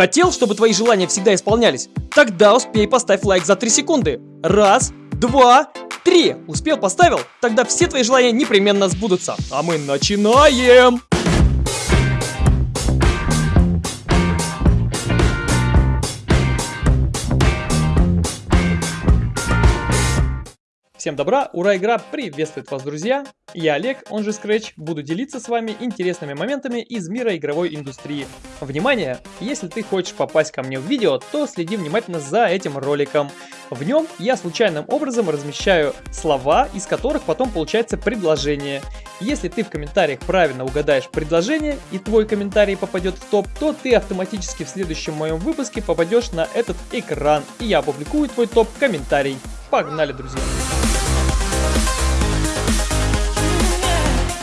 Хотел, чтобы твои желания всегда исполнялись? Тогда успей поставь лайк за 3 секунды. Раз, два, три. Успел, поставил? Тогда все твои желания непременно сбудутся. А мы начинаем! Всем добра, ура, игра приветствует вас, друзья! Я Олег, он же Scratch, буду делиться с вами интересными моментами из мира игровой индустрии. Внимание! Если ты хочешь попасть ко мне в видео, то следи внимательно за этим роликом. В нем я случайным образом размещаю слова, из которых потом получается предложение. Если ты в комментариях правильно угадаешь предложение и твой комментарий попадет в топ, то ты автоматически в следующем моем выпуске попадешь на этот экран, и я опубликую твой топ-комментарий. Погнали, друзья!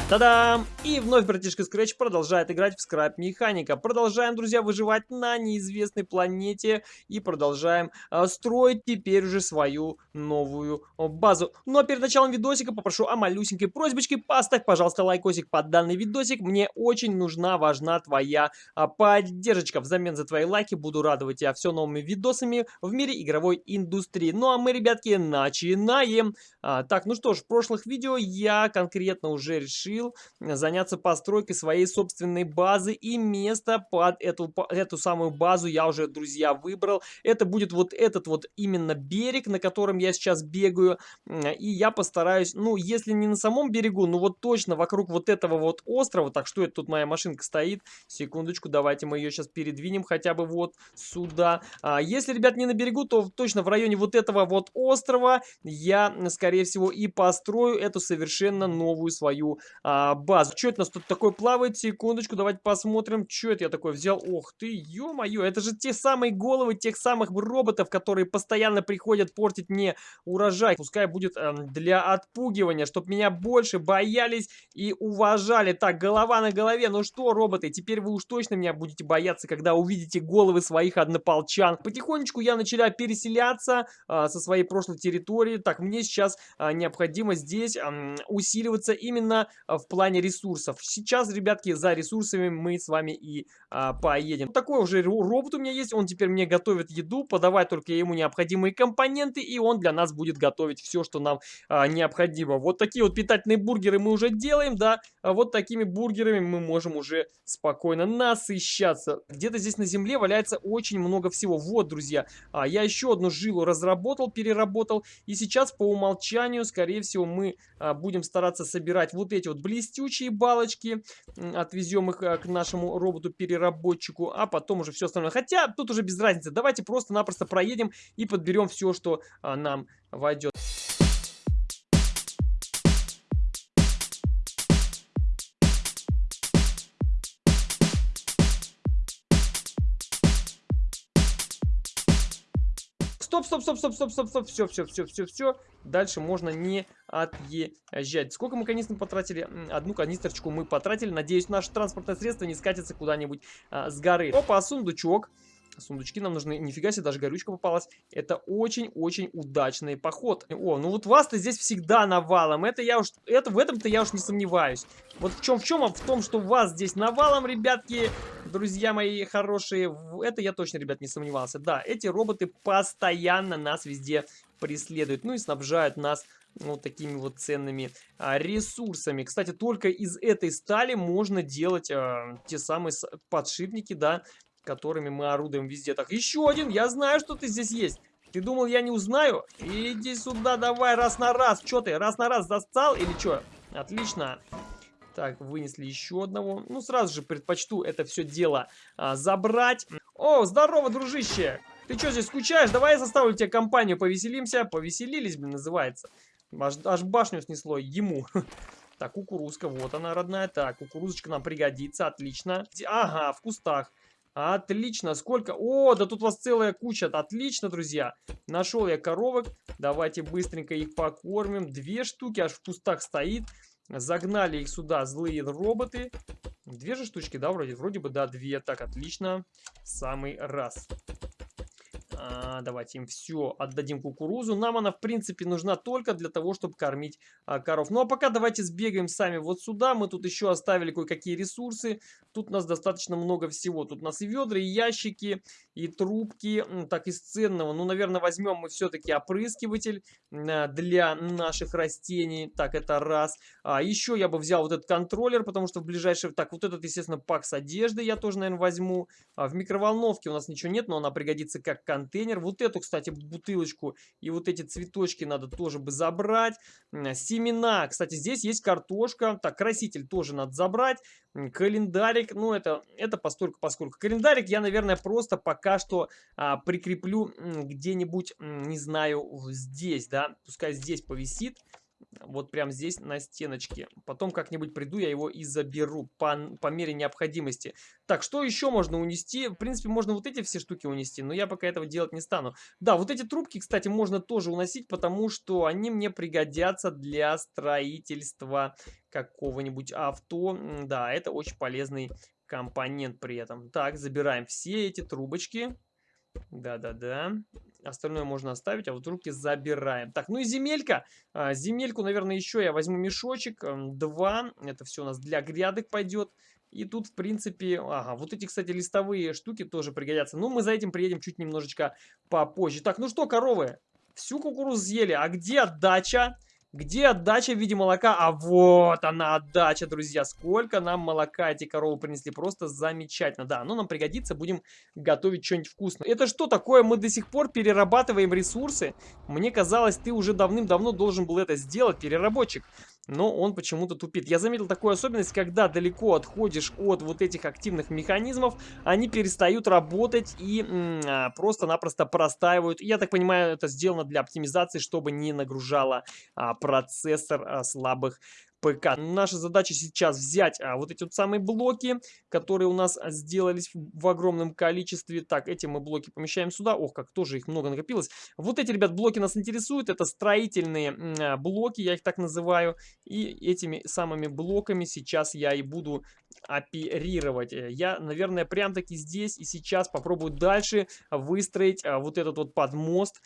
Та-дам! И вновь братишка Scratch продолжает играть в скраб механика. Продолжаем, друзья, выживать на неизвестной планете и продолжаем э, строить теперь уже свою новую базу. Ну а перед началом видосика попрошу о малюсенькой просьбочке. Поставь, пожалуйста, лайкосик под данный видосик. Мне очень нужна, важна твоя э, поддержка. Взамен за твои лайки буду радовать тебя все новыми видосами в мире игровой индустрии. Ну а мы, ребятки, начинаем. А, так, ну что ж, в прошлых видео я конкретно уже решил решил заняться постройкой своей собственной базы и место под эту, эту самую базу я уже, друзья, выбрал. Это будет вот этот вот именно берег, на котором я сейчас бегаю. И я постараюсь, ну, если не на самом берегу, ну вот точно вокруг вот этого вот острова. Так, что это тут моя машинка стоит? Секундочку, давайте мы ее сейчас передвинем хотя бы вот сюда. А если, ребят, не на берегу, то точно в районе вот этого вот острова я, скорее всего, и построю эту совершенно новую свою а, базу. Что это у нас тут такое плавает? Секундочку, давайте посмотрим. Что это я такое взял? Ох ты, ё-моё, это же те самые головы тех самых роботов, которые постоянно приходят портить мне урожай. Пускай будет э, для отпугивания, чтобы меня больше боялись и уважали. Так, голова на голове. Ну что, роботы, теперь вы уж точно меня будете бояться, когда увидите головы своих однополчан. Потихонечку я начала переселяться э, со своей прошлой территории. Так, мне сейчас э, необходимо здесь э, усиливаться именно в плане ресурсов. Сейчас, ребятки, за ресурсами мы с вами и поедем. Такой уже робот у меня есть, он теперь мне готовит еду, подавать только ему необходимые компоненты, и он для нас будет готовить все, что нам а, необходимо. Вот такие вот питательные бургеры мы уже делаем, да, а вот такими бургерами мы можем уже спокойно насыщаться. Где-то здесь на земле валяется очень много всего. Вот, друзья, а, я еще одну жилу разработал, переработал, и сейчас по умолчанию, скорее всего, мы а, будем стараться собирать вот эти вот блестючие балочки, отвезем их а, к нашему роботу-переработчику, а потом уже все остальное. Хотя тут уже без разницы, давайте просто-напросто проедем и подберем все, что а, нам войдет. Стоп, стоп, стоп, стоп, стоп, стоп, стоп, все, все, все, все, все. Дальше можно не отъезжать. Сколько мы канистр потратили? Одну канистрочку мы потратили. Надеюсь, наше транспортное средство не скатится куда-нибудь а, с горы. Опа, сундучок. Сундучки нам нужны. Нифига себе, даже горючка попалась. Это очень-очень удачный поход. О, ну вот вас-то здесь всегда навалом. Это я уж, это в этом-то я уж не сомневаюсь. Вот в чем, в чем, а в том, что вас здесь навалом, ребятки, друзья мои хорошие. Это я точно, ребят, не сомневался. Да, эти роботы постоянно нас везде преследуют. Ну и снабжают нас вот такими вот ценными а, ресурсами. Кстати, только из этой стали можно делать а, те самые подшипники, да, которыми мы орудуем везде. Так, еще один, я знаю, что ты здесь есть. Ты думал, я не узнаю? Иди сюда, давай, раз на раз. Че ты, раз на раз застал или что? Отлично. Так, вынесли еще одного. Ну, сразу же предпочту это все дело а, забрать. О, здорово, дружище. Ты что здесь скучаешь? Давай я составлю тебе компанию, повеселимся. Повеселились, блин, называется. Аж, аж башню снесло ему. Так, кукурузка, вот она, родная. Так, кукурузочка нам пригодится, отлично. Ага, в кустах. Отлично, сколько? О, да тут у вас целая куча. Отлично, друзья. Нашел я коровок. Давайте быстренько их покормим. Две штуки аж в кустах стоит. Загнали их сюда злые роботы. Две же штучки, да, вроде? Вроде бы, да, две. Так, отлично. Самый раз. А, давайте им все отдадим кукурузу. Нам она, в принципе, нужна только для того, чтобы кормить а, коров. Ну, а пока давайте сбегаем сами вот сюда. Мы тут еще оставили кое-какие ресурсы. Тут у нас достаточно много всего. Тут у нас и ведра, и ящики, и трубки. Так, из ценного. Ну, наверное, возьмем мы все-таки опрыскиватель а, для наших растений. Так, это раз. А, еще я бы взял вот этот контроллер, потому что в ближайшее... Так, вот этот, естественно, пак с одеждой я тоже, наверное, возьму. А, в микроволновке у нас ничего нет, но она пригодится как контроллер контейнер. Вот эту, кстати, бутылочку и вот эти цветочки надо тоже бы забрать. Семена. Кстати, здесь есть картошка. Так, краситель тоже надо забрать. Календарик. Ну, это, это постольку поскольку. Календарик я, наверное, просто пока что а, прикреплю где-нибудь, не знаю, здесь, да. Пускай здесь повисит вот прям здесь на стеночке. Потом как-нибудь приду, я его и заберу по, по мере необходимости. Так, что еще можно унести? В принципе, можно вот эти все штуки унести, но я пока этого делать не стану. Да, вот эти трубки, кстати, можно тоже уносить, потому что они мне пригодятся для строительства какого-нибудь авто. Да, это очень полезный компонент при этом. Так, забираем все эти трубочки. Да-да-да. Остальное можно оставить, а вот руки забираем. Так, ну и земелька. А, земельку, наверное, еще я возьму мешочек. Два. Это все у нас для грядок пойдет. И тут, в принципе, ага, вот эти, кстати, листовые штуки тоже пригодятся. Ну, мы за этим приедем чуть немножечко попозже. Так, ну что, коровы, всю кукурузу съели. А где отдача? Где отдача в виде молока? А вот она отдача, друзья. Сколько нам молока эти коровы принесли. Просто замечательно. Да, но нам пригодится. Будем готовить что-нибудь вкусное. Это что такое? Мы до сих пор перерабатываем ресурсы? Мне казалось, ты уже давным-давно должен был это сделать, переработчик но он почему-то тупит. Я заметил такую особенность, когда далеко отходишь от вот этих активных механизмов, они перестают работать и а, просто-напросто простаивают. Я так понимаю, это сделано для оптимизации, чтобы не нагружало а, процессор а, слабых ПК. Наша задача сейчас взять а, вот эти вот самые блоки, которые у нас а, сделались в, огромном количестве. Так, эти мы блоки помещаем сюда. Ох, как тоже их много накопилось. Вот эти, ребят, блоки нас интересуют. Это строительные а, блоки, я их так называю. И этими самыми блоками сейчас я и буду оперировать. Э, я, наверное, прям таки здесь и сейчас попробую дальше выстроить а, вот этот вот подмост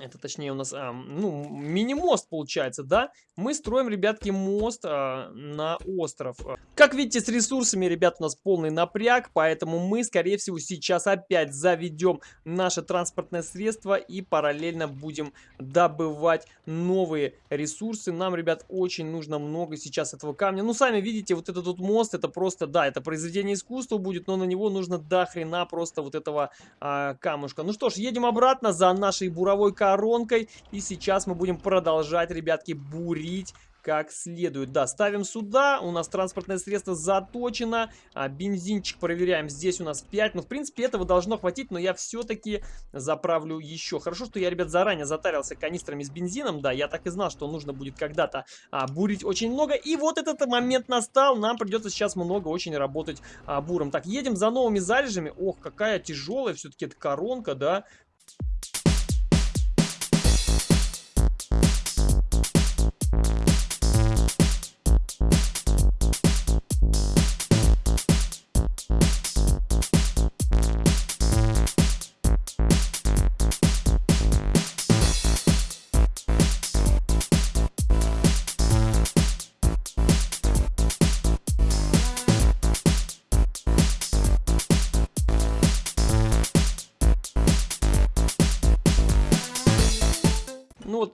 это точнее у нас, а, ну, мини-мост получается, да? Мы строим, ребятки, мост а, на остров. Как видите, с ресурсами, ребят, у нас полный напряг, поэтому мы, скорее всего, сейчас опять заведем наше транспортное средство и параллельно будем добывать новые ресурсы. Нам, ребят, очень нужно много сейчас этого камня. Ну, сами видите, вот этот вот мост, это просто, да, это произведение искусства будет, но на него нужно до хрена просто вот этого а, камушка. Ну что ж, едем обратно за нашей буровой коронкой. И сейчас мы будем продолжать, ребятки, бурить как следует. Да, ставим сюда, у нас транспортное средство заточено, а, бензинчик проверяем, здесь у нас 5, ну, в принципе, этого должно хватить, но я все-таки заправлю еще. Хорошо, что я, ребят, заранее затарился канистрами с бензином, да, я так и знал, что нужно будет когда-то а, бурить очень много, и вот этот момент настал, нам придется сейчас много очень работать а, буром. Так, едем за новыми залежами, ох, какая тяжелая все-таки эта коронка, да,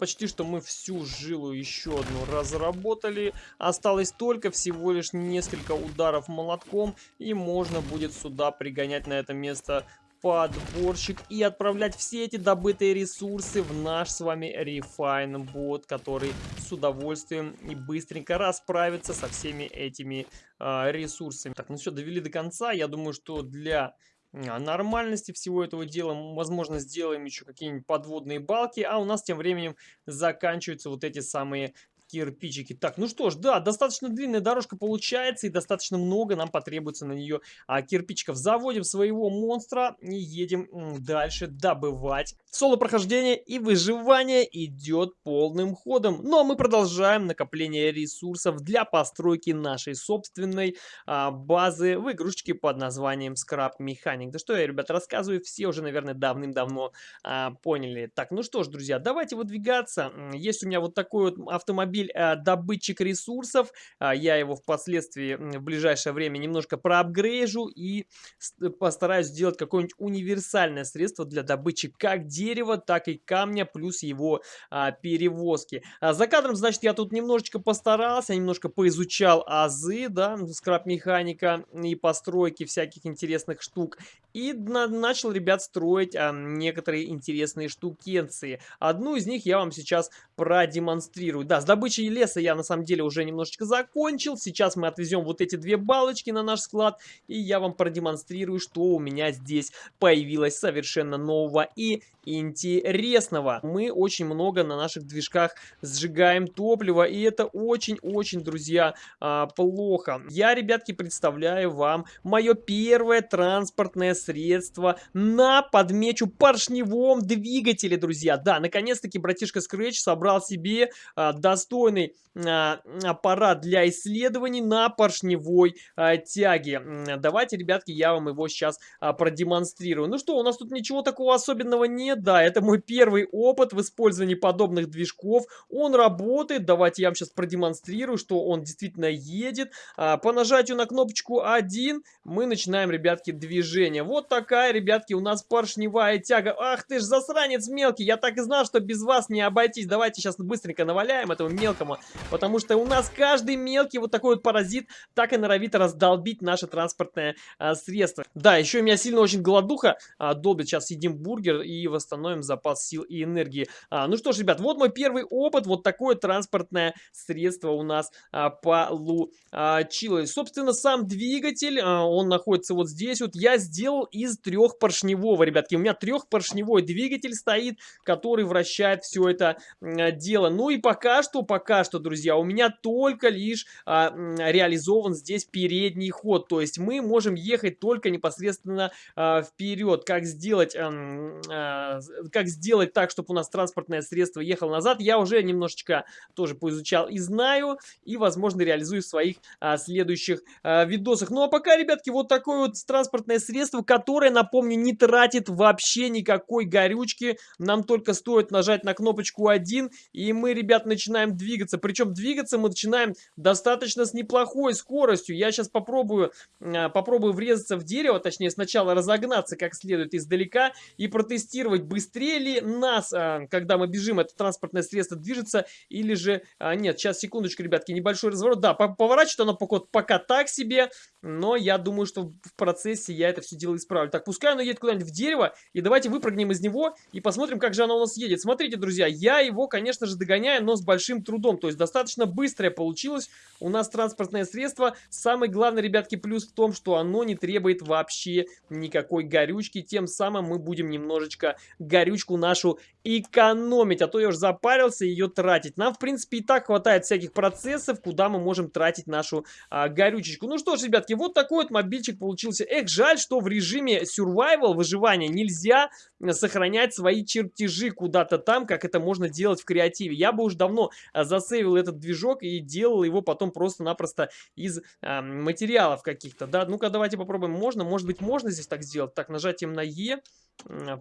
почти что мы всю жилу еще одну разработали. Осталось только всего лишь несколько ударов молотком. И можно будет сюда пригонять на это место подборщик и отправлять все эти добытые ресурсы в наш с вами Refine бот, который с удовольствием и быстренько расправится со всеми этими э, ресурсами. Так, ну все, довели до конца. Я думаю, что для нормальности всего этого дела. Возможно, сделаем еще какие-нибудь подводные балки. А у нас тем временем заканчиваются вот эти самые кирпичики. Так, ну что ж, да, достаточно длинная дорожка получается, и достаточно много нам потребуется на нее а, кирпичиков. Заводим своего монстра и едем дальше добывать. Соло-прохождение и выживание идет полным ходом. Но ну, а мы продолжаем накопление ресурсов для постройки нашей собственной а, базы в игрушечке под названием Scrap Mechanic. Да что я, ребят, рассказываю, все уже, наверное, давным-давно а, поняли. Так, ну что ж, друзья, давайте выдвигаться. Есть у меня вот такой вот автомобиль а, добытчик ресурсов. А, я его впоследствии в ближайшее время немножко проапгрейжу и постараюсь сделать какое-нибудь универсальное средство для добычи как дерева, так и камня, плюс его а, перевозки. А, за кадром, значит, я тут немножечко постарался, немножко поизучал азы, да, скраб-механика и постройки всяких интересных штук. И на начал, ребят, строить а, некоторые интересные штукенции. Одну из них я вам сейчас продемонстрирую. Да, с добычей леса я на самом деле уже немножечко закончил. Сейчас мы отвезем вот эти две балочки на наш склад. И я вам продемонстрирую, что у меня здесь появилось совершенно нового и интересного. Мы очень много на наших движках сжигаем топливо. И это очень-очень, друзья, а, плохо. Я, ребятки, представляю вам мое первое транспортное средство на, подмечу, поршневом двигателе, друзья. Да, наконец-таки братишка Scratch собрал себе а, достойный а, аппарат для исследований на поршневой а, тяге. Давайте, ребятки, я вам его сейчас а, продемонстрирую. Ну что, у нас тут ничего такого особенного нет. Да, это мой первый опыт в использовании подобных движков. Он работает. Давайте я вам сейчас продемонстрирую, что он действительно едет. По нажатию на кнопочку 1 мы начинаем, ребятки, движение. Вот такая, ребятки, у нас поршневая тяга. Ах ты ж засранец мелкий, я так и знал, что без вас не обойтись. Давайте сейчас быстренько наваляем этому мелкому, потому что у нас каждый мелкий вот такой вот паразит так и норовит раздолбить наше транспортное а, средство. Да, еще у меня сильно очень голодуха а, долбит. Сейчас съедим бургер и восстановим запас сил и энергии. А, ну что ж, ребят, вот мой первый опыт. Вот такое транспортное средство у нас а, получилось. Собственно, сам двигатель, а, он находится вот здесь. Вот я сделал из трехпоршневого, ребятки. У меня трехпоршневой двигатель стоит, который вращает все это дело. Ну и пока что, пока что, друзья, у меня только лишь а, реализован здесь передний ход. То есть мы можем ехать только непосредственно а, вперед. Как сделать, а, как сделать так, чтобы у нас транспортное средство ехало назад, я уже немножечко тоже поизучал и знаю. И, возможно, реализую в своих а, следующих а, видосах. Ну а пока, ребятки, вот такое вот транспортное средство, которое, напомню, не тратит вообще никакой горючки. Нам только стоит нажать на кнопочку 1, и мы, ребят, начинаем двигаться. Причем двигаться мы начинаем достаточно с неплохой скоростью. Я сейчас попробую, а, попробую врезаться в дерево, точнее, сначала разогнаться как следует издалека и протестировать, быстрее ли нас, а, когда мы бежим, это транспортное средство движется, или же... А, нет, сейчас, секундочку, ребятки, небольшой разворот. Да, поворачивает оно пока, пока так себе, но я думаю, что в процессе я это все дело исправлю. Так, пускай оно едет куда-нибудь в дерево, и давайте выпрыгнем из него и посмотрим, как же оно у нас едет. Смотрите, друзья, я его, конечно же, догоняю, но с большим трудом, то есть достаточно быстрое получилось у нас транспортное средство. Самый главный, ребятки, плюс в том, что оно не требует вообще никакой горючки, тем самым мы будем немножечко горючку нашу экономить, а то я уже запарился ее тратить. Нам, в принципе, и так хватает всяких процессов, куда мы можем тратить нашу а, горючечку. Ну что ж, ребятки, вот такой вот мобильчик получился. Эх, жаль, что в режиме survival, выживания, нельзя сохранять свои чертежи куда-то там, как это можно делать в креативе. Я бы уже давно а, засейвил этот движок и делал его потом просто-напросто из а, материалов каких-то. Да, ну-ка давайте попробуем. Можно, может быть, можно здесь так сделать. Так, нажатием на Е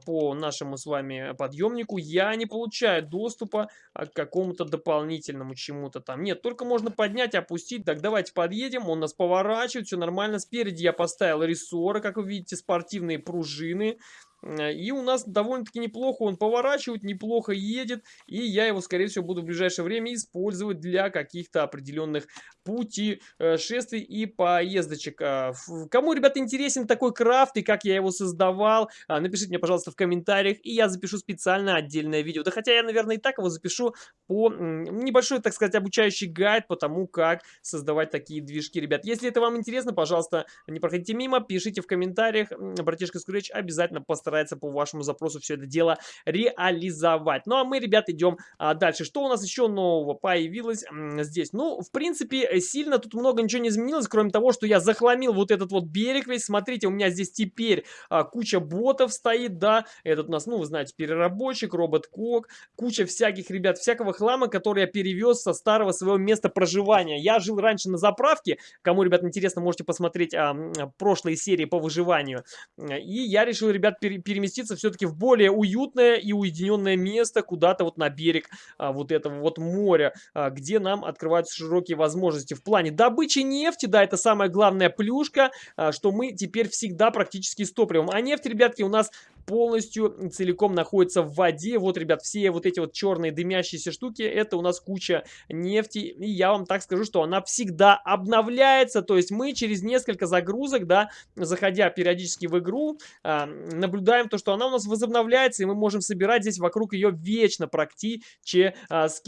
по нашему с вами подъемнику я не получаю доступа а, к какому-то дополнительному чему-то там. Нет, только можно поднять, опустить. Так, давайте подъедем. Он нас поворачивает, все нормально. Спереди я поставил рессоры, как вы видите, спортивные пружины. Э, и у нас довольно-таки неплохо он поворачивает, неплохо едет. И я его, скорее всего, буду в ближайшее время использовать для каких-то определенных путешествий и поездочек. А, кому, ребята, интересен такой крафт и как я его создавал, а, напишите мне, пожалуйста, в комментариях. И я запишу специально отдельное видео. Да хотя я, наверное, и так его запишу по небольшой, так сказать, обучающий гайд по тому, как создавать такие движки, ребят. Если это вам интересно, пожалуйста, не проходите мимо, пишите в комментариях. Братишка Скретч обязательно постарается по вашему запросу все это дело реализовать. Ну, а мы, ребят, идем а, дальше. Что у нас еще нового появилось здесь? Ну, в принципе, сильно тут много ничего не изменилось, кроме того, что я захламил вот этот вот берег весь. Смотрите, у меня здесь теперь а, куча ботов стоит, да. Этот у нас, ну, вы знаете, переработчик, робот-кок, куча всяких, ребят, всякого хлама, который я перевез со старого своего места проживания. Я жил раньше на заправке, кому, ребят, интересно, можете посмотреть а, прошлые серии по выживанию. И я решил, ребят, пере переместиться все-таки в более уютное и уединенное место, куда-то вот на берег а, вот этого вот моря, а, где нам открываются широкие возможности в плане добычи нефти, да, это самая главная плюшка, а, что мы теперь всегда практически с топливом. А нефть, ребятки, у нас полностью целиком находится в воде. Вот, ребят, все вот эти вот черные дымящиеся штуки, это у нас куча нефти. И я вам так скажу, что она всегда обновляется. То есть мы через несколько загрузок, да, заходя периодически в игру, э, наблюдаем то, что она у нас возобновляется, и мы можем собирать здесь вокруг ее вечно практически.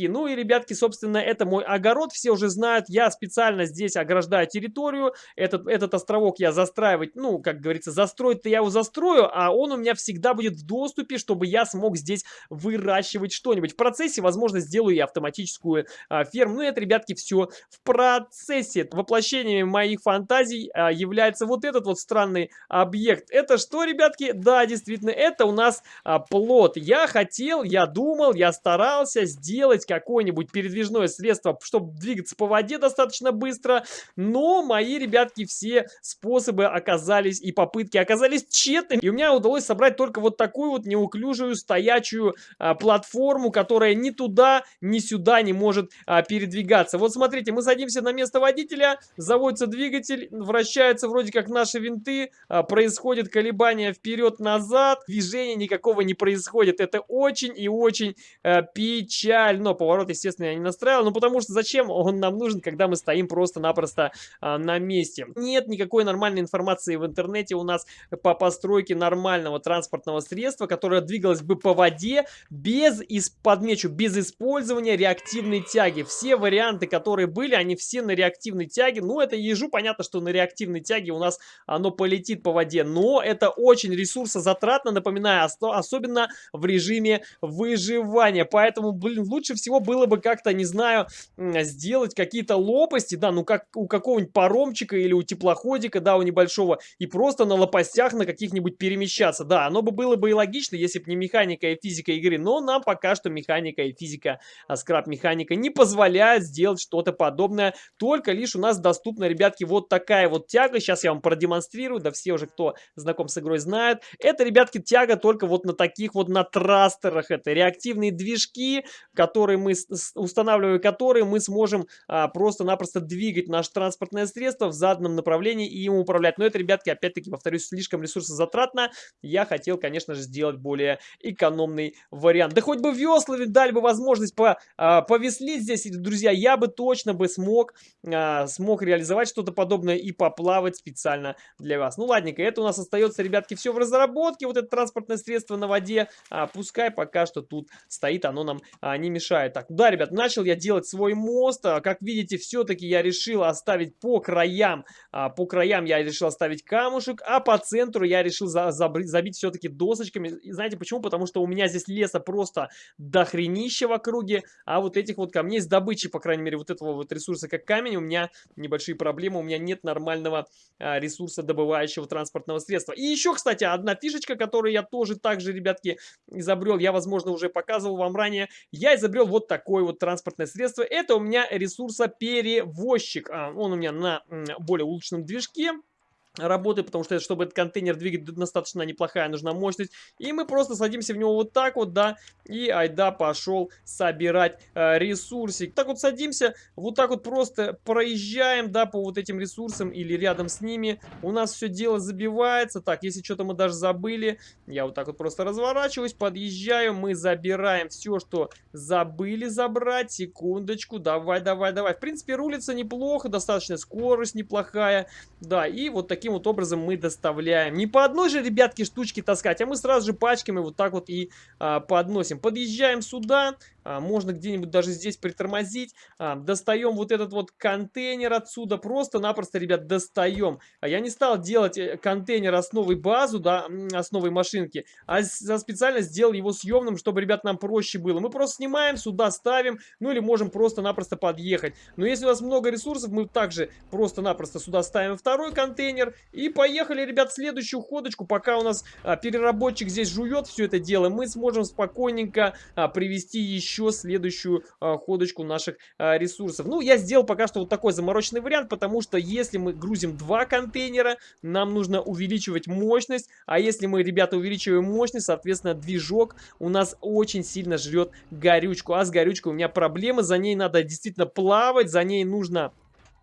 Ну и, ребятки, собственно, это мой огород. Все уже знают, я специально здесь ограждаю территорию. Этот, этот островок я застраивать, ну, как говорится, застроить-то я его застрою, а он у меня всегда будет в доступе, чтобы я смог здесь выращивать что-нибудь. В процессе, возможно, сделаю я автоматическую а, ферму. Ну, это, ребятки, все в процессе. Воплощением моих фантазий а, является вот этот вот странный объект. Это что, ребятки? Да, действительно, это у нас а, плод. Я хотел, я думал, я старался сделать какое-нибудь передвижное средство, чтобы двигаться по воде достаточно быстро, но мои, ребятки, все способы оказались и попытки оказались тщетными. И у меня удалось собрать собрать только вот такую вот неуклюжую стоячую а, платформу, которая ни туда, ни сюда не может а, передвигаться. Вот смотрите, мы садимся на место водителя, заводится двигатель, вращаются вроде как наши винты, а, происходит колебание вперед-назад, движения никакого не происходит. Это очень и очень а, печально. Поворот, естественно, я не настраивал, ну потому что зачем он нам нужен, когда мы стоим просто-напросто а, на месте. Нет никакой нормальной информации в интернете у нас по постройке нормального транспорта транспортного средства, которое двигалось бы по воде без, подмечу, без использования реактивной тяги. Все варианты, которые были, они все на реактивной тяге. Ну, это ежу понятно, что на реактивной тяге у нас оно полетит по воде, но это очень ресурсозатратно, напоминаю, особенно в режиме выживания. Поэтому, блин, лучше всего было бы как-то, не знаю, сделать какие-то лопасти, да, ну как у какого-нибудь паромчика или у теплоходика, да, у небольшого, и просто на лопастях на каких-нибудь перемещаться. Да, оно бы было бы и логично, если бы не механика и физика игры, но нам пока что механика и физика, а скраб-механика не позволяют сделать что-то подобное. Только лишь у нас доступна, ребятки, вот такая вот тяга. Сейчас я вам продемонстрирую, да все уже, кто знаком с игрой, знают. Это, ребятки, тяга только вот на таких вот, на трастерах. Это реактивные движки, которые мы устанавливаем, которые мы сможем а, просто-напросто двигать наше транспортное средство в заданном направлении и им управлять. Но это, ребятки, опять-таки, повторюсь, слишком ресурсозатратно. Я хотел, конечно же, сделать более экономный вариант. Да хоть бы веслами дали бы возможность по, а, повеслить здесь, друзья, я бы точно бы смог, а, смог реализовать что-то подобное и поплавать специально для вас. Ну, ладненько, это у нас остается, ребятки, все в разработке, вот это транспортное средство на воде, а, пускай пока что тут стоит, оно нам а, не мешает. Так, да, ребят, начал я делать свой мост, а, как видите, все-таки я решил оставить по краям, а, по краям я решил оставить камушек, а по центру я решил за, забить все-таки досочками. И знаете почему? Потому что у меня здесь леса просто дохренища в округе, а вот этих вот камней с добычей, по крайней мере, вот этого вот ресурса, как камень, у меня небольшие проблемы, у меня нет нормального а, ресурса добывающего транспортного средства. И еще, кстати, одна фишечка, которую я тоже также, ребятки, изобрел, я, возможно, уже показывал вам ранее, я изобрел вот такое вот транспортное средство. Это у меня ресурсоперевозчик. А, он у меня на более улучшенном движке работы, потому что, чтобы этот контейнер двигать, достаточно неплохая нужна мощность. И мы просто садимся в него вот так вот, да, и айда пошел собирать э, ресурсик. Так вот садимся, вот так вот просто проезжаем, да, по вот этим ресурсам или рядом с ними. У нас все дело забивается. Так, если что-то мы даже забыли, я вот так вот просто разворачиваюсь, подъезжаю, мы забираем все, что забыли забрать. Секундочку, давай, давай, давай. В принципе, рулится неплохо, достаточно скорость неплохая, да, и вот такие таким вот образом мы доставляем. Не по одной же, ребятки, штучке таскать, а мы сразу же пачками вот так вот и а, подносим. Подъезжаем сюда, можно где-нибудь даже здесь притормозить. А, достаем вот этот вот контейнер отсюда. Просто-напросто, ребят, достаем. А я не стал делать э, контейнер основой базу, да, основой машинки, а специально сделал его съемным, чтобы, ребят, нам проще было. Мы просто снимаем, сюда ставим, ну или можем просто-напросто подъехать. Но если у нас много ресурсов, мы также просто-напросто сюда ставим второй контейнер. И поехали, ребят, в следующую ходочку. Пока у нас а, переработчик здесь жует все это дело, мы сможем спокойненько а, привести еще еще следующую а, ходочку наших а, ресурсов. Ну, я сделал пока что вот такой замороченный вариант, потому что если мы грузим два контейнера, нам нужно увеличивать мощность, а если мы, ребята, увеличиваем мощность, соответственно, движок у нас очень сильно жрет горючку, а с горючкой у меня проблемы, за ней надо действительно плавать, за ней нужно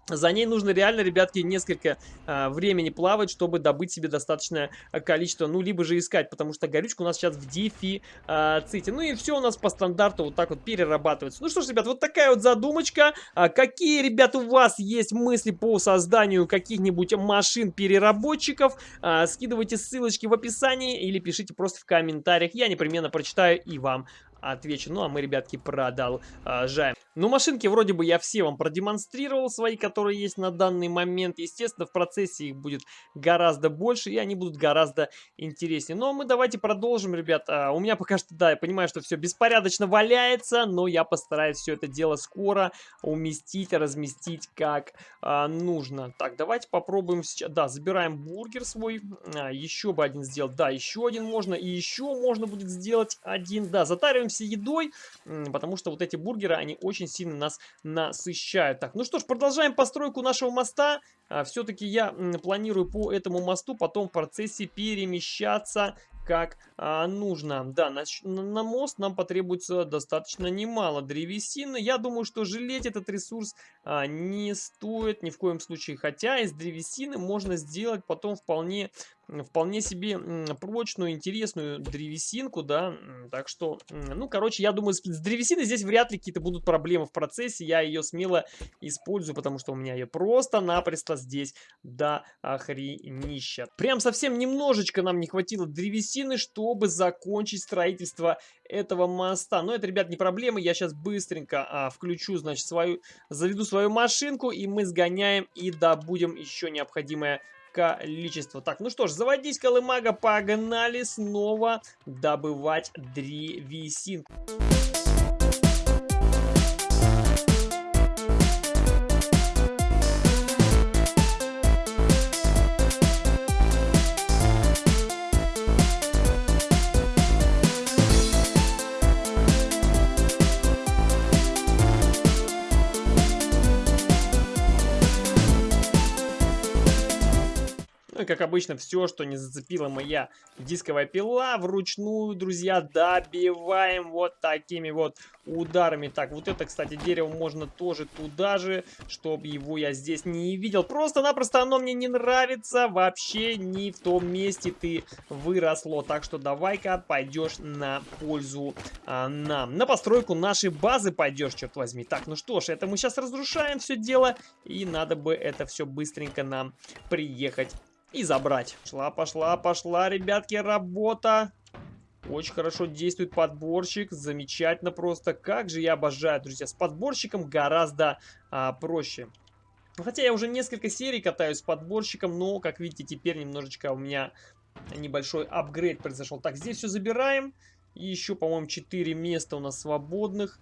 за ней нужно реально, ребятки, несколько э, времени плавать, чтобы добыть себе достаточное количество, ну, либо же искать, потому что горючка у нас сейчас в дефиците. Ну и все у нас по стандарту вот так вот перерабатывается. Ну что ж, ребят, вот такая вот задумочка. А какие, ребят, у вас есть мысли по созданию каких-нибудь машин-переработчиков? А, скидывайте ссылочки в описании или пишите просто в комментариях. Я непременно прочитаю и вам отвечу. Ну, а мы, ребятки, продолжаем. Ну, машинки вроде бы я все вам продемонстрировал, свои, которые есть на данный момент. Естественно, в процессе их будет гораздо больше, и они будут гораздо интереснее. Но мы давайте продолжим, ребят. А, у меня пока что, да, я понимаю, что все беспорядочно валяется, но я постараюсь все это дело скоро уместить, разместить как а, нужно. Так, давайте попробуем сейчас. Да, забираем бургер свой. А, еще бы один сделать. Да, еще один можно. И еще можно будет сделать один. Да, затариваемся едой, потому что вот эти бургеры, они очень сильно нас насыщают. Так, ну что ж, продолжаем постройку нашего моста. А, Все-таки я планирую по этому мосту потом в процессе перемещаться как а, нужно. Да, на, на мост нам потребуется достаточно немало древесины. Я думаю, что жалеть этот ресурс а, не стоит ни в коем случае. Хотя из древесины можно сделать потом вполне вполне себе прочную, интересную древесинку, да, так что, ну, короче, я думаю, с древесиной здесь вряд ли какие-то будут проблемы в процессе, я ее смело использую, потому что у меня ее просто-напросто здесь до охренища. Прям совсем немножечко нам не хватило древесины, чтобы закончить строительство этого моста. Но это, ребят, не проблема, я сейчас быстренько а, включу, значит, свою, заведу свою машинку, и мы сгоняем и добудем еще необходимое количество. Так, ну что ж, заводись, колымага, погнали снова добывать древесинку. как обычно, все, что не зацепила моя дисковая пила, вручную, друзья, добиваем вот такими вот ударами. Так, вот это, кстати, дерево можно тоже туда же, чтобы его я здесь не видел. Просто-напросто оно мне не нравится, вообще не в том месте ты выросло. Так что давай-ка пойдешь на пользу а, нам. На постройку нашей базы пойдешь, черт возьми. Так, ну что ж, это мы сейчас разрушаем все дело, и надо бы это все быстренько нам приехать и забрать. Шла, пошла, пошла, ребятки, работа. Очень хорошо действует подборщик. Замечательно просто. Как же я обожаю, друзья. С подборщиком гораздо а, проще. Хотя я уже несколько серий катаюсь с подборщиком, но, как видите, теперь немножечко у меня небольшой апгрейд произошел. Так, здесь все забираем. И еще, по-моему, 4 места у нас свободных.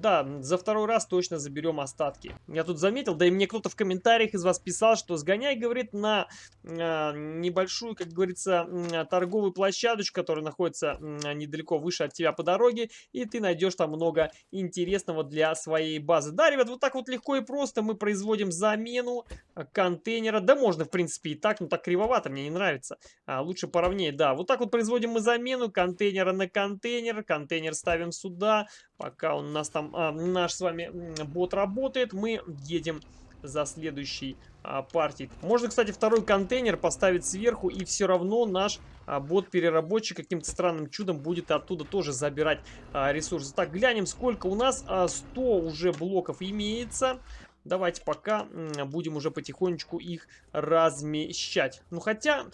Да, за второй раз точно заберем остатки. Я тут заметил, да и мне кто-то в комментариях из вас писал, что сгоняй, говорит, на э, небольшую, как говорится, э, торговую площадочку, которая находится э, недалеко выше от тебя по дороге, и ты найдешь там много интересного для своей базы. Да, ребят, вот так вот легко и просто мы производим замену контейнера. Да можно, в принципе, и так, но так кривовато, мне не нравится. А, лучше поровнее, да. Вот так вот производим мы замену контейнера на контейнер. Контейнер ставим сюда, пока у нас там а, наш с вами бот работает, мы едем за следующей а, партией. Можно, кстати, второй контейнер поставить сверху, и все равно наш а, бот-переработчик каким-то странным чудом будет оттуда тоже забирать а, ресурсы. Так, глянем, сколько у нас. А, 100 уже блоков имеется. давайте пока будем уже потихонечку их размещать. Ну, хотя...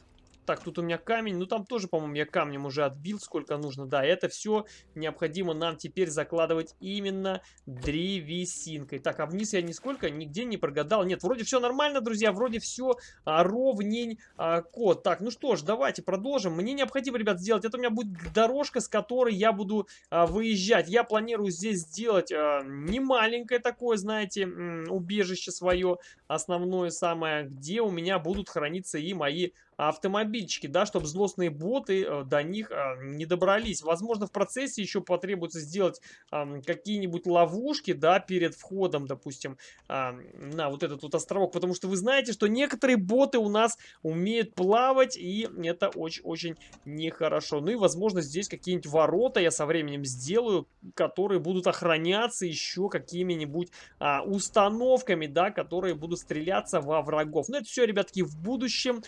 Так, тут у меня камень. Ну, там тоже, по-моему, я камнем уже отбил, сколько нужно. Да, это все необходимо нам теперь закладывать именно древесинкой. Так, а вниз я нисколько нигде не прогадал. Нет, вроде все нормально, друзья. Вроде все а, ровнень а, код. Так, ну что ж, давайте продолжим. Мне необходимо, ребят, сделать. Это у меня будет дорожка, с которой я буду а, выезжать. Я планирую здесь сделать а, не маленькое такое, знаете, убежище свое основное самое, где у меня будут храниться и мои автомобильчики, да, чтобы злостные боты э, до них э, не добрались. Возможно, в процессе еще потребуется сделать какие-нибудь ловушки, да, перед входом, допустим, на вот этот вот островок, потому что вы знаете, что некоторые боты у нас умеют плавать, и это очень-очень нехорошо. Ну и, возможно, здесь какие-нибудь ворота я со временем сделаю, которые будут охраняться еще какими-нибудь а, установками, да, которые будут стреляться во врагов. Но это все, ребятки, в будущем.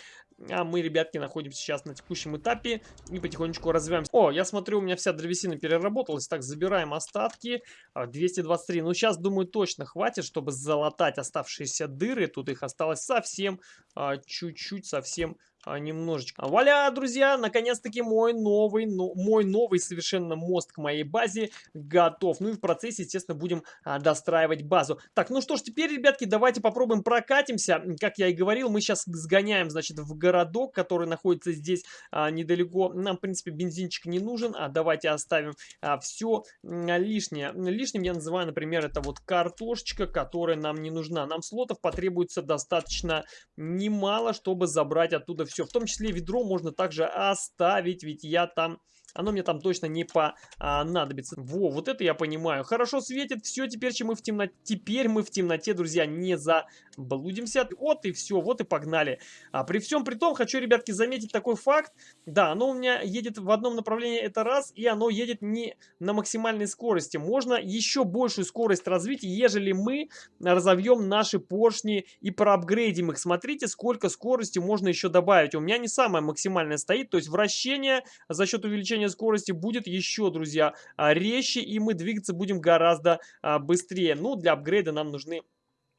А мы, ребятки, находимся сейчас на текущем этапе и потихонечку развиваемся. О, я смотрю, у меня вся древесина переработалась. Так, забираем остатки. 223. А, ну, сейчас, думаю, точно хватит, чтобы залатать оставшиеся дыры. Тут их осталось совсем а, чуть-чуть, совсем а, немножечко. Валя, друзья, наконец-таки мой новый, ну, мой новый совершенно мост к моей базе готов. Ну и в процессе, естественно, будем а, достраивать базу. Так, ну что ж, теперь, ребятки, давайте попробуем прокатимся. Как я и говорил, мы сейчас сгоняем, значит, в городок, который находится здесь а, недалеко. Нам, в принципе, бензинчик не нужен, а давайте оставим а, все лишнее. Лишним я называю, например, это вот картошечка, которая нам не нужна. Нам слотов потребуется достаточно немало, чтобы забрать оттуда все. В том числе ведро можно также оставить, ведь я там оно мне там точно не понадобится. Во, вот это я понимаю. Хорошо светит, все, теперь мы в темноте, теперь мы в темноте, друзья, не заблудимся. Вот и все, вот и погнали. А при всем при том, хочу, ребятки, заметить такой факт. Да, оно у меня едет в одном направлении, это раз, и оно едет не на максимальной скорости. Можно еще большую скорость развить, ежели мы разовьем наши поршни и проапгрейдим их. Смотрите, сколько скорости можно еще добавить. У меня не самая максимальная стоит, то есть вращение за счет увеличения увеличение скорости будет еще, друзья, а, резче, и мы двигаться будем гораздо а, быстрее. Ну, для апгрейда нам нужны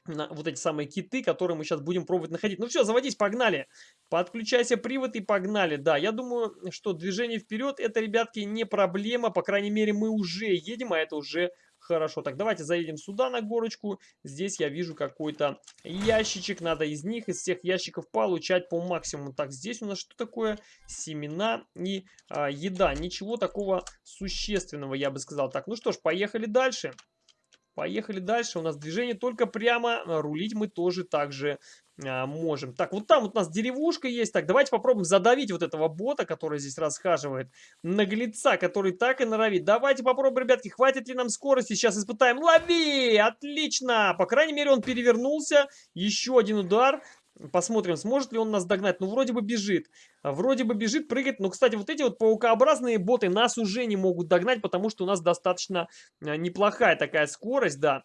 вот эти самые киты, которые мы сейчас будем пробовать находить. Ну все, заводись, погнали. Подключайся привод и погнали. Да, я думаю, что движение вперед, это, ребятки, не проблема. По крайней мере, мы уже едем, а это уже Хорошо, так давайте заедем сюда на горочку. Здесь я вижу какой-то ящичек. Надо из них, из всех ящиков получать по максимуму. Так, здесь у нас что такое? Семена и а, еда. Ничего такого существенного, я бы сказал. Так, ну что ж, поехали дальше. Поехали дальше. У нас движение только прямо. Рулить мы тоже также а, можем. Так, вот там вот у нас деревушка есть. Так, давайте попробуем задавить вот этого бота, который здесь расхаживает. Наглеца, который так и норовит. Давайте попробуем, ребятки, хватит ли нам скорости. Сейчас испытаем. Лови! Отлично! По крайней мере, он перевернулся. Еще один удар. Посмотрим, сможет ли он нас догнать. Ну, вроде бы бежит. Вроде бы бежит, прыгает. Но, кстати, вот эти вот паукообразные боты нас уже не могут догнать, потому что у нас достаточно а, неплохая такая скорость, да.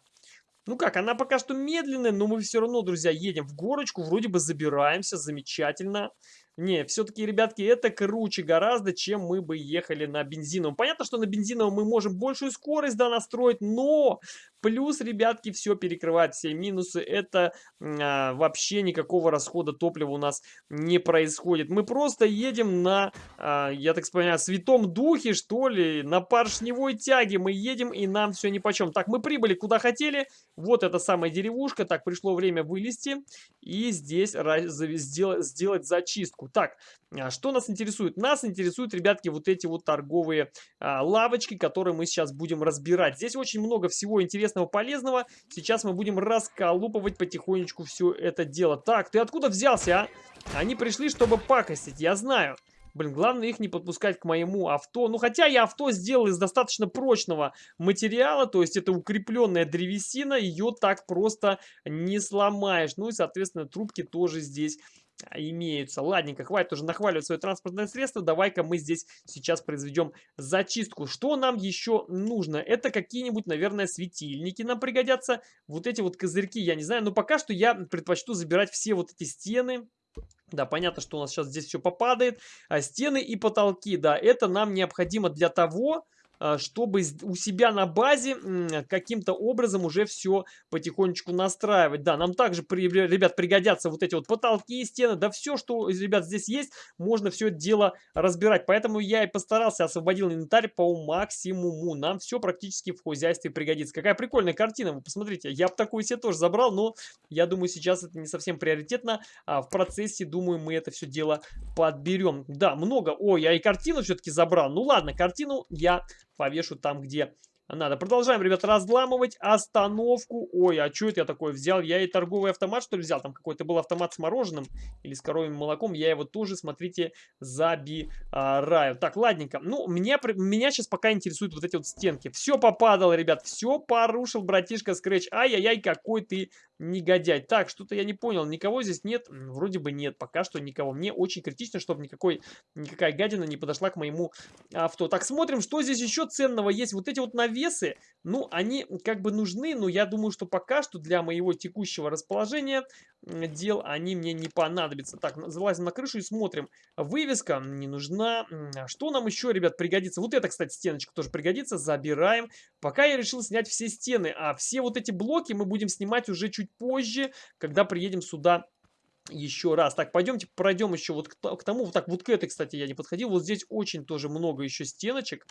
Ну как, она пока что медленная, но мы все равно, друзья, едем в горочку, вроде бы забираемся, замечательно. Не, все-таки, ребятки, это круче гораздо, чем мы бы ехали на бензиновом. Понятно, что на бензиновом мы можем большую скорость да, настроить, но плюс, ребятки, все перекрывает все минусы. Это а, вообще никакого расхода топлива у нас не происходит. Мы просто едем на, а, я так понимаю, святом духе, что ли, на поршневой тяге. Мы едем, и нам все нипочем. Так, мы прибыли куда хотели. Вот эта самая деревушка. Так, пришло время вылезти и здесь сделать, сделать Так, а, что нас интересует? Нас интересуют, ребятки, вот эти вот торговые а, лавочки, которые мы сейчас будем разбирать. Здесь очень много всего интересного, полезного. Сейчас мы будем расколупывать потихонечку все это дело. Так, ты откуда взялся, а? Они пришли, чтобы пакостить, я знаю. Блин, главное их не подпускать к моему авто. Ну, хотя я авто сделал из достаточно прочного материала, то есть это укрепленная древесина, ее так просто не сломаешь. Ну и, соответственно, трубки тоже здесь имеются. Ладненько, хватит уже нахваливать свое транспортное средство. Давай-ка мы здесь сейчас произведем зачистку. Что нам еще нужно? Это какие-нибудь, наверное, светильники нам пригодятся. Вот эти вот козырьки, я не знаю. Но пока что я предпочту забирать все вот эти стены. Да, понятно, что у нас сейчас здесь все попадает. А стены и потолки, да, это нам необходимо для того, чтобы у себя на базе каким-то образом уже все потихонечку настраивать. Да, нам также, ребят, пригодятся вот эти вот потолки, стены, да все, что, ребят, здесь есть, можно все это дело разбирать. Поэтому я и постарался, освободил инвентарь по максимуму. Нам все практически в хозяйстве пригодится. Какая прикольная картина, вы посмотрите. Я бы такую себе тоже забрал, но я думаю, сейчас это не совсем приоритетно. А в процессе, думаю, мы это все дело подберем. Да, много. Ой, я и картину все-таки забрал. Ну ладно, картину я повешу там, где надо. Продолжаем, ребята, разламывать остановку. Ой, а что это я такое взял? Я и торговый автомат, что ли, взял? Там какой-то был автомат с мороженым или с коровьим молоком. Я его тоже, смотрите, забираю. Так, ладненько. Ну, меня, меня сейчас пока интересуют вот эти вот стенки. Все попадало, ребят, все порушил братишка Scratch. Ай-яй-яй, какой ты негодяй. Так, что-то я не понял. Никого здесь нет? Вроде бы нет. Пока что никого. Мне очень критично, чтобы никакой, никакая гадина не подошла к моему авто. Так, смотрим, что здесь еще ценного есть. Вот эти вот навесы, ну, они как бы нужны, но я думаю, что пока что для моего текущего расположения дел они мне не понадобятся. Так, залазим на крышу и смотрим. Вывеска не нужна. Что нам еще, ребят, пригодится? Вот это, кстати, стеночка тоже пригодится. Забираем. Пока я решил снять все стены, а все вот эти блоки мы будем снимать уже чуть позже, когда приедем сюда еще раз. Так, пойдемте пройдем еще вот к, тому. Вот так, вот к этой, кстати, я не подходил. Вот здесь очень тоже много еще стеночек.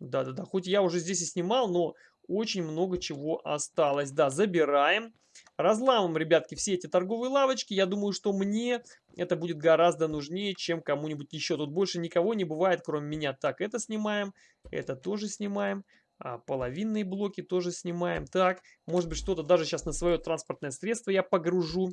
Да-да-да, хоть я уже здесь и снимал, но очень много чего осталось. Да, забираем. Разламываем, ребятки, все эти торговые лавочки. Я думаю, что мне это будет гораздо нужнее, чем кому-нибудь еще. Тут больше никого не бывает, кроме меня. Так, это снимаем, это тоже снимаем. А, половинные блоки тоже снимаем. Так, может быть что-то даже сейчас на свое транспортное средство я погружу.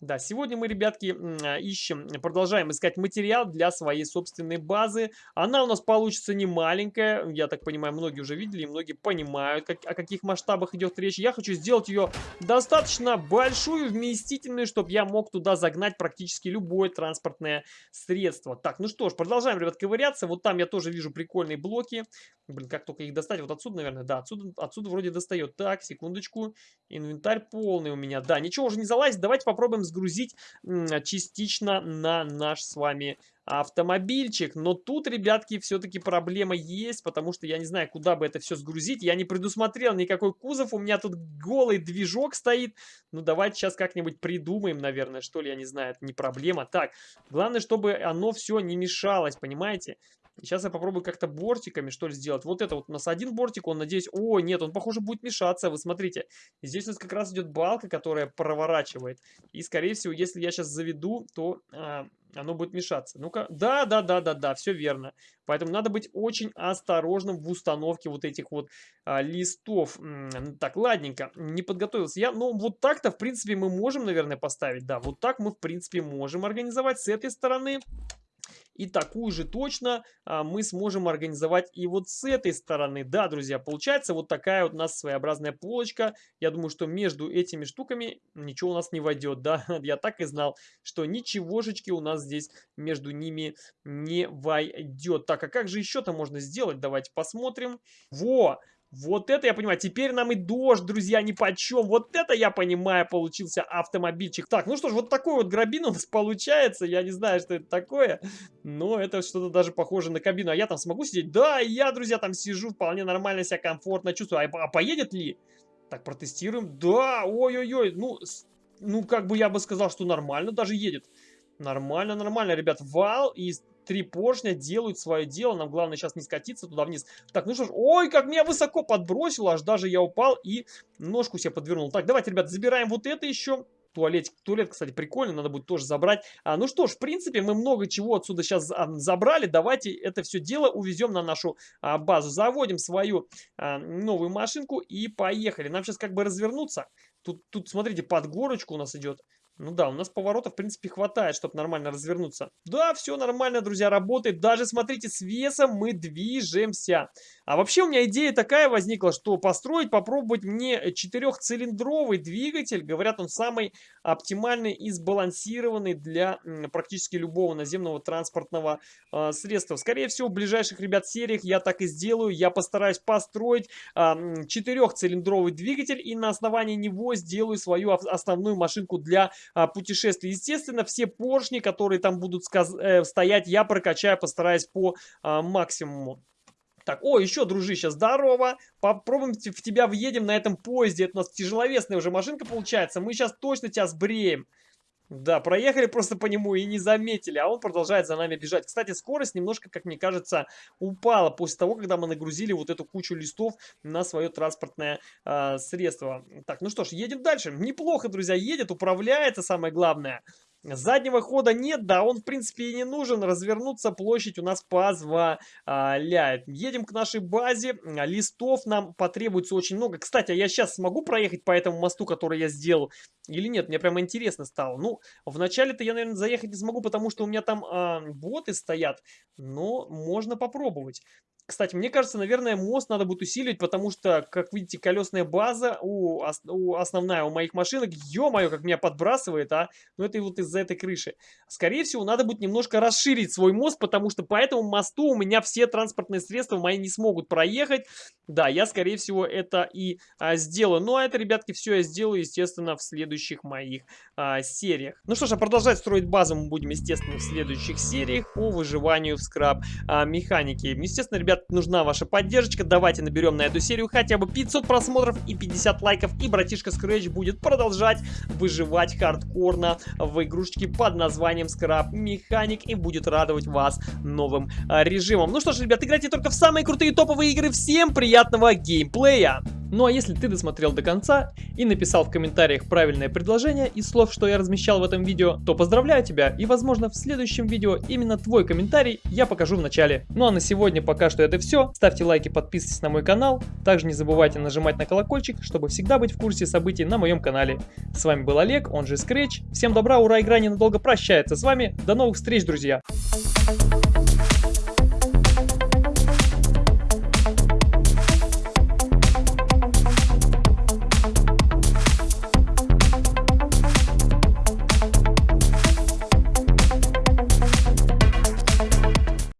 Да, сегодня мы, ребятки, а, ищем, продолжаем искать материал для своей собственной базы. Она у нас получится не маленькая, я так понимаю, многие уже видели, и многие понимают, как, о каких масштабах идет речь. Я хочу сделать ее достаточно большую, вместительную, чтобы я мог туда загнать практически любое транспортное средство. Так, ну что ж, продолжаем, ребят, ковыряться. Вот там я тоже вижу прикольные блоки. Блин, как только их достать? Вот отсюда, наверное, да, отсюда, отсюда вроде достает. Так, секундочку. Инвентарь полный у меня. Да, ничего уже не залазит. Давайте попробуем сгрузить частично на наш с вами автомобильчик. Но тут, ребятки, все-таки проблема есть, потому что я не знаю, куда бы это все сгрузить. Я не предусмотрел никакой кузов, у меня тут голый движок стоит. Ну, давайте сейчас как-нибудь придумаем, наверное, что ли, я не знаю, это не проблема. Так, главное, чтобы оно все не мешалось, понимаете? Сейчас я попробую как-то бортиками, что ли, сделать. Вот это вот у нас один бортик, он, надеюсь... О, нет, он, похоже, будет мешаться. Вы смотрите, здесь у нас как раз идет балка, которая проворачивает. И, скорее всего, если я сейчас заведу, то а, оно будет мешаться. Ну-ка, да, да, да, да, да, все верно. Поэтому надо быть очень осторожным в установке вот этих вот а, листов. Так, ладненько, не подготовился я. Но вот так-то, в принципе, мы можем, наверное, поставить. Да, вот так мы, в принципе, можем организовать с этой стороны. И такую же точно а, мы сможем организовать и вот с этой стороны. Да, друзья, получается вот такая вот у нас своеобразная полочка. Я думаю, что между этими штуками ничего у нас не войдет. Да, я так и знал, что ничегошечки у нас здесь между ними не войдет. Так, а как же еще-то можно сделать? Давайте посмотрим. Во! Вот это я понимаю. Теперь нам и дождь, друзья, ни почем. Вот это я понимаю, получился автомобильчик. Так, ну что ж, вот такой вот грабин у нас получается. Я не знаю, что это такое, но это что-то даже похоже на кабину. А я там смогу сидеть? Да, я, друзья, там сижу, вполне нормально себя комфортно чувствую. А, а поедет ли? Так, протестируем. Да, ой-ой-ой, ну, ну, как бы я бы сказал, что нормально даже едет. Нормально, нормально, ребят. Вал и три поршня делают свое дело. Нам главное сейчас не скатиться туда вниз. Так, ну что ж, ой, как меня высоко подбросило, аж даже я упал и ножку себе подвернул. Так, давайте, ребят, забираем вот это еще. Туалетик, туалет, кстати, прикольный, надо будет тоже забрать. А, ну что ж, в принципе, мы много чего отсюда сейчас а, забрали. Давайте это все дело увезем на нашу а, базу. Заводим свою а, новую машинку и поехали. Нам сейчас как бы развернуться. Тут, тут, смотрите, под горочку у нас идет. Ну да, у нас поворота, в принципе, хватает, чтобы нормально развернуться. Да, все нормально, друзья, работает. Даже, смотрите, с весом мы движемся. А вообще у меня идея такая возникла, что построить, попробовать мне четырехцилиндровый двигатель. Говорят, он самый оптимальный и сбалансированный для практически любого наземного транспортного э, средства. Скорее всего, в ближайших, ребят, сериях я так и сделаю. Я постараюсь построить э, четырехцилиндровый двигатель и на основании него сделаю свою основную машинку для а, путешествий. Естественно, все поршни, которые там будут э, стоять, я прокачаю, постараюсь по а, максимуму. Так, о, еще, дружище, здорово. Попробуем в тебя въедем на этом поезде. Это у нас тяжеловесная уже машинка получается. Мы сейчас точно тебя сбреем. Да, проехали просто по нему и не заметили, а он продолжает за нами бежать. Кстати, скорость немножко, как мне кажется, упала после того, когда мы нагрузили вот эту кучу листов на свое транспортное э, средство. Так, ну что ж, едем дальше. Неплохо, друзья, едет, управляется, самое главное. Заднего хода нет, да, он в принципе и не нужен. Развернуться площадь у нас позволяет. Едем к нашей базе. Листов нам потребуется очень много. Кстати, а я сейчас смогу проехать по этому мосту, который я сделал? Или нет? Мне прямо интересно стало. Ну, вначале-то я, наверное, заехать не смогу, потому что у меня там а, боты стоят. Но можно попробовать. Кстати, мне кажется, наверное, мост надо будет усиливать, потому что, как видите, колесная база у, у основная у моих машинок, ё-моё, как меня подбрасывает, а, ну это вот из-за этой крыши. Скорее всего, надо будет немножко расширить свой мост, потому что по этому мосту у меня все транспортные средства мои не смогут проехать. Да, я, скорее всего, это и а, сделаю. Ну, а это, ребятки, все я сделаю, естественно, в следующих моих а, сериях. Ну что ж, а продолжать строить базу мы будем, естественно, в следующих сериях по выживанию в скраб а. Естественно, ребят, нужна ваша поддержка. Давайте наберем на эту серию хотя бы 500 просмотров и 50 лайков. И братишка Scratch будет продолжать выживать хардкорно в игрушечке под названием Scrap Mechanic. И будет радовать вас новым а, режимом. Ну что ж, ребят, играйте только в самые крутые топовые игры. Всем приятного геймплея! Ну а если ты досмотрел до конца и написал в комментариях правильное предложение из слов, что я размещал в этом видео, то поздравляю тебя и возможно в следующем видео именно твой комментарий я покажу в начале. Ну а на сегодня пока что это все. Ставьте лайки, подписывайтесь на мой канал. Также не забывайте нажимать на колокольчик, чтобы всегда быть в курсе событий на моем канале. С вами был Олег, он же Scratch. Всем добра, ура, игра ненадолго прощается с вами. До новых встреч, друзья! Thank you